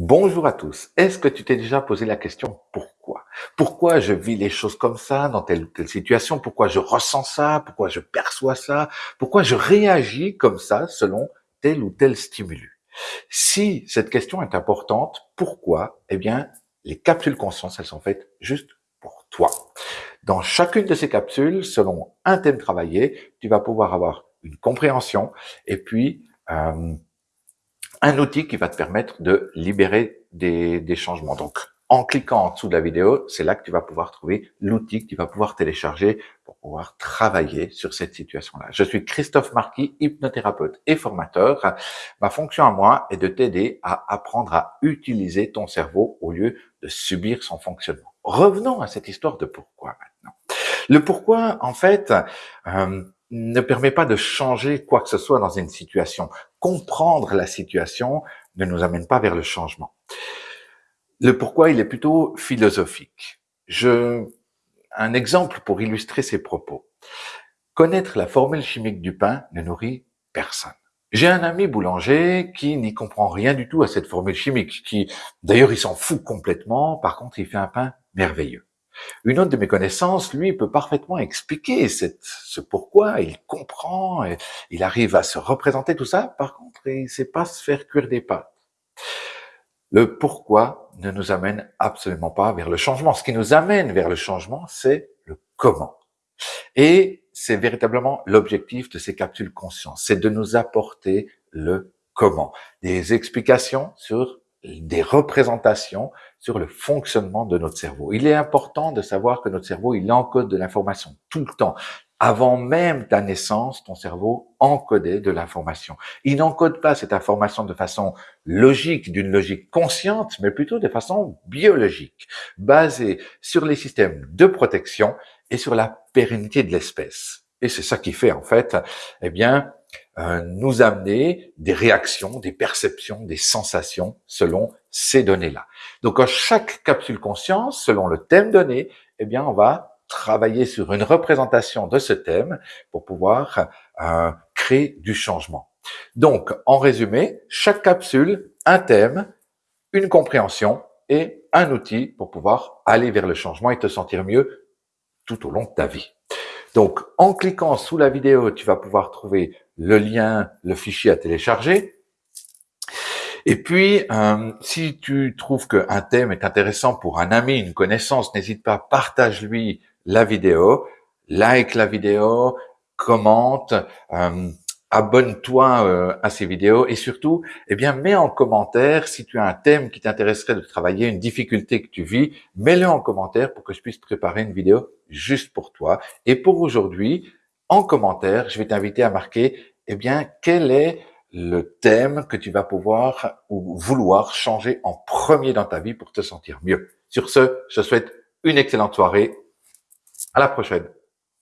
Bonjour à tous. Est-ce que tu t'es déjà posé la question pourquoi? Pourquoi je vis les choses comme ça dans telle ou telle situation? Pourquoi je ressens ça? Pourquoi je perçois ça? Pourquoi je réagis comme ça selon tel ou tel stimulus Si cette question est importante, pourquoi? Eh bien, les capsules conscience, elles sont faites juste pour toi. Dans chacune de ces capsules, selon un thème travaillé, tu vas pouvoir avoir une compréhension et puis euh, un outil qui va te permettre de libérer des, des changements. Donc, en cliquant en dessous de la vidéo, c'est là que tu vas pouvoir trouver l'outil que tu vas pouvoir télécharger pour pouvoir travailler sur cette situation-là. Je suis Christophe Marquis, hypnothérapeute et formateur. Ma fonction à moi est de t'aider à apprendre à utiliser ton cerveau au lieu de subir son fonctionnement. Revenons à cette histoire de pourquoi maintenant. Le pourquoi, en fait, euh, ne permet pas de changer quoi que ce soit dans une situation. Comprendre la situation ne nous amène pas vers le changement. Le pourquoi, il est plutôt philosophique. Je, un exemple pour illustrer ces propos. Connaître la formule chimique du pain ne nourrit personne. J'ai un ami boulanger qui n'y comprend rien du tout à cette formule chimique, qui, d'ailleurs, il s'en fout complètement. Par contre, il fait un pain merveilleux. Une autre de mes connaissances, lui, peut parfaitement expliquer ce pourquoi, il comprend, il arrive à se représenter tout ça, par contre, il ne sait pas se faire cuire des pâtes. Le pourquoi ne nous amène absolument pas vers le changement. Ce qui nous amène vers le changement, c'est le comment. Et c'est véritablement l'objectif de ces capsules conscience, c'est de nous apporter le comment, des explications sur des représentations sur le fonctionnement de notre cerveau. Il est important de savoir que notre cerveau, il encode de l'information tout le temps. Avant même ta naissance, ton cerveau encodait de l'information. Il n'encode pas cette information de façon logique, d'une logique consciente, mais plutôt de façon biologique, basée sur les systèmes de protection et sur la pérennité de l'espèce. Et c'est ça qui fait, en fait, eh bien, euh, nous amener des réactions, des perceptions, des sensations selon ces données-là. Donc, à chaque capsule conscience, selon le thème donné, eh bien, on va travailler sur une représentation de ce thème pour pouvoir euh, créer du changement. Donc, en résumé, chaque capsule, un thème, une compréhension et un outil pour pouvoir aller vers le changement et te sentir mieux tout au long de ta vie. Donc, en cliquant sous la vidéo, tu vas pouvoir trouver le lien, le fichier à télécharger. Et puis, euh, si tu trouves qu'un thème est intéressant pour un ami, une connaissance, n'hésite pas, partage-lui la vidéo, like la vidéo, commente, euh, abonne-toi euh, à ces vidéos et surtout, eh bien, mets en commentaire si tu as un thème qui t'intéresserait de travailler, une difficulté que tu vis, mets-le en commentaire pour que je puisse préparer une vidéo juste pour toi. Et pour aujourd'hui, en commentaire, je vais t'inviter à marquer, eh bien, quel est le thème que tu vas pouvoir ou vouloir changer en premier dans ta vie pour te sentir mieux. Sur ce, je te souhaite une excellente soirée. À la prochaine.